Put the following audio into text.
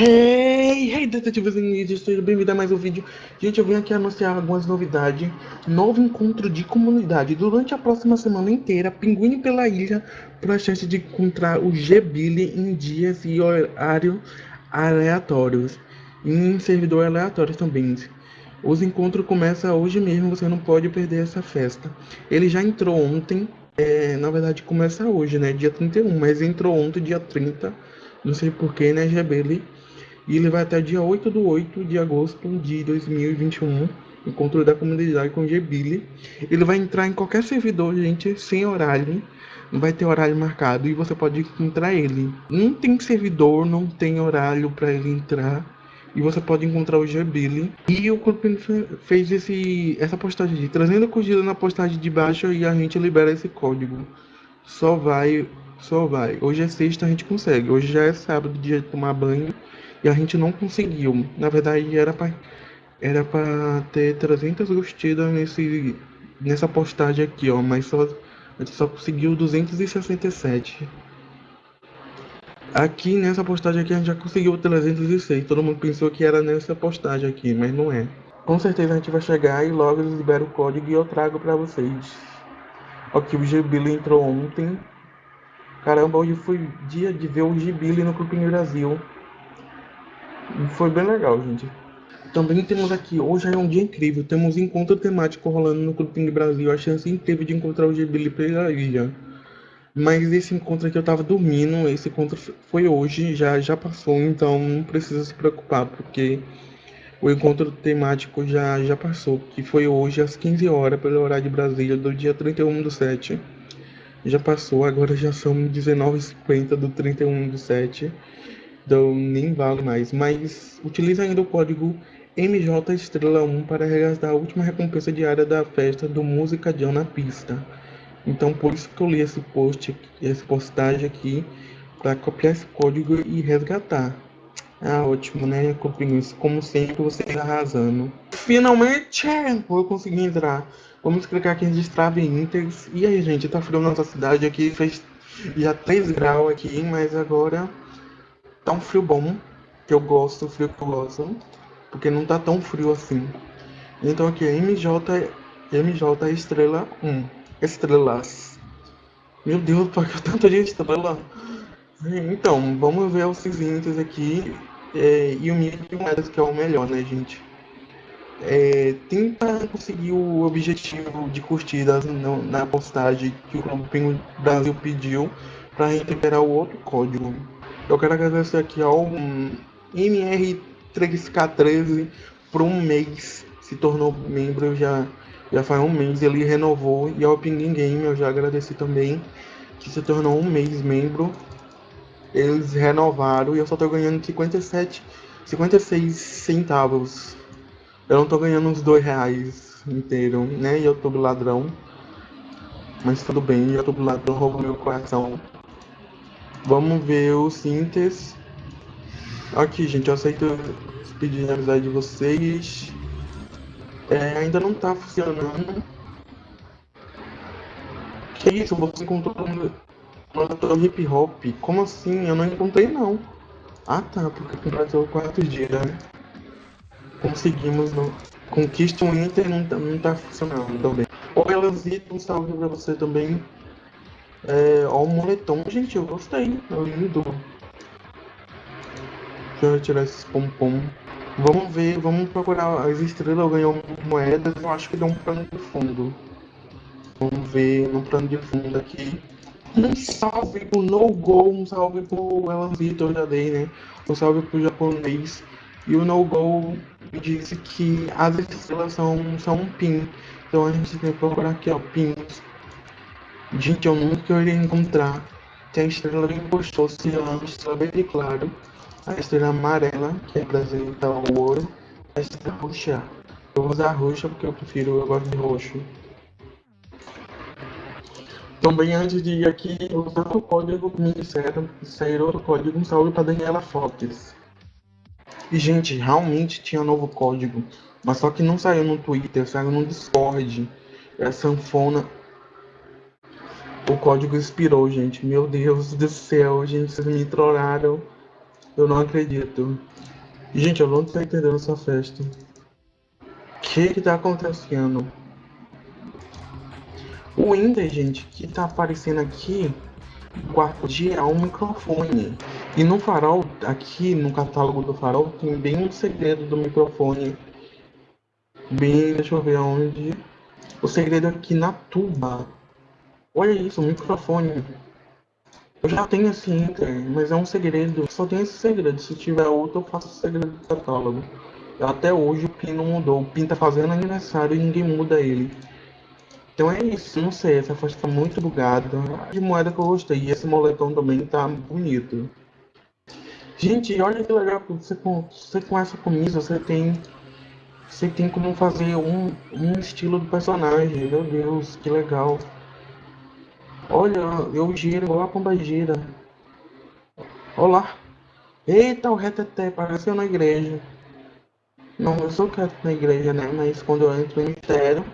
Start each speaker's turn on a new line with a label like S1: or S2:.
S1: Hey, hey, detetives e mídias, seja bem-vindo a mais um vídeo. Gente, eu vim aqui anunciar algumas novidades. Novo encontro de comunidade. Durante a próxima semana inteira, pinguine pela ilha para a chance de encontrar o G-Billy em dias e horário aleatórios. Em servidor aleatórios também. Os encontros começam hoje mesmo, você não pode perder essa festa. Ele já entrou ontem, é, na verdade começa hoje, né? Dia 31, mas entrou ontem, dia 30. Não sei porquê, né, G-Billy? E ele vai até dia 8 do 8 de agosto de 2021, encontro da comunidade com o. Ele vai entrar em qualquer servidor, gente, sem horário. Não vai ter horário marcado e você pode encontrar ele. Não tem servidor, não tem horário para ele entrar. E você pode encontrar o Gbili. E o Corpino fez esse, essa postagem de trazendo curtida na postagem de baixo e a gente libera esse código. Só vai, só vai. Hoje é sexta, a gente consegue. Hoje já é sábado, dia de tomar banho e a gente não conseguiu. Na verdade, era para era para ter 300 curtidas nesse nessa postagem aqui, ó, mas só a gente só conseguiu 267. Aqui nessa postagem aqui a gente já conseguiu 306. Todo mundo pensou que era nessa postagem aqui, mas não é. Com certeza a gente vai chegar e logo eles liberam o código e eu trago para vocês. Aqui o Gbili entrou ontem. Caramba, hoje foi dia de ver o Gbili no Clube Brasil. Foi bem legal, gente. Também temos aqui, hoje é um dia incrível, temos encontro temático rolando no Clube Brasil, a chance incrível de encontrar o Gbili pela ilha. Mas esse encontro aqui eu tava dormindo, esse encontro foi hoje, já, já passou, então não precisa se preocupar, porque o encontro temático já, já passou, que foi hoje às 15 horas, pelo horário de Brasília, do dia 31 do 7. Já passou, agora já são 19h50 do 31 do 7 então nem vale mais. Mas utilize ainda o código MJ Estrela 1 para resgatar a última recompensa diária da festa do Música Jam na pista. Então por isso que eu li esse post, essa postagem aqui, para copiar esse código e resgatar. Ah, ótimo, né, copinhos? Como sempre, vocês arrasando. Finalmente, vou conseguir entrar. Vamos clicar aqui em Destrave Inters. E aí, gente, tá frio na nossa cidade aqui, fez já 3 graus aqui, mas agora Tá um frio bom, que eu gosto, frio que eu gosto, porque não tá tão frio assim. Então aqui é MJ, MJ Estrela 1. Estrelas. Meu Deus, por que tanta gente estrela? Então, vamos ver os seguintes aqui. É, e o mínimo que é o melhor, né, gente? É, tenta conseguir o objetivo de curtidas no, na postagem que o Clube Brasil pediu para recuperar o outro código. Eu quero agradecer aqui ao MR3K13 por um mês. Se tornou membro já, já faz um mês. Ele renovou. E ao Pinguim Game eu já agradeci também. Que se tornou um mês membro. Eles renovaram e eu só tô ganhando 57, 56 centavos. Eu não tô ganhando uns dois reais inteiro, né? YouTube ladrão. Mas tudo bem, YouTube ladrão roubou meu coração. Vamos ver o síntese. Aqui, gente, eu aceito pedir de amizade de vocês. É, ainda não tá funcionando. Que isso? Você encontrou um hip hop? Como assim? Eu não encontrei não. Ah tá, porque completou quatro dias, né? Conseguimos no... Conquista o Inter não tá, não tá funcionando também. Oi, Elasito, um salve pra você também. É, ó, o moletom, gente, eu gostei. É lindo. Deixa eu retirar esses pompom. Vamos ver, vamos procurar as estrelas ganhou moedas. Eu acho que deu um plano de fundo. Vamos ver no plano de fundo aqui. Um salve pro No Go, um salve pro Elan Vitor, já dei, né? Um salve pro japonês. E o No Go disse que as estrelas são, são um pin. Então a gente tem que procurar aqui, ó, pins. Gente, eu nunca iria encontrar. Tem a estrela bem gostosa, a estrela bem claro. A estrela amarela, que é brasileira, tá o ouro. A estrela roxa. Eu vou usar roxa porque eu prefiro, eu gosto de roxo. Também antes de ir aqui, usar o código me disseram, sair outro código, um salve para Daniela Fox. E gente, realmente tinha novo código, mas só que não saiu no Twitter, saiu no Discord. É sanfona o código expirou, gente. Meu Deus do céu, gente, vocês me trollaram. Eu não acredito. Gente, eu não tô entendendo essa festa. O que que tá acontecendo? O Inter, gente, que tá aparecendo aqui, quarto dia, é um microfone. E no farol, aqui no catálogo do farol, tem bem um segredo do microfone. Bem, deixa eu ver onde. O segredo é aqui na tuba. Olha isso, microfone. Eu já tenho esse Inter, mas é um segredo. Só tem esse segredo. Se tiver outro, eu faço o segredo do catálogo. Até hoje o PIN não mudou. O PIN tá fazendo aniversário e ninguém muda ele. Então é isso, não sei, essa faixa tá muito bugada. De moeda que eu gostei. E esse moletom também tá bonito. Gente, olha que legal, você com, você com essa camisa, você tem. Você tem como fazer um, um estilo do personagem. Meu Deus, que legal. Olha, eu giro a pomba gira. Olá. Eita, o reteté, eu na igreja. Não, eu sou quieto na igreja, né? Mas quando eu entro no mistério,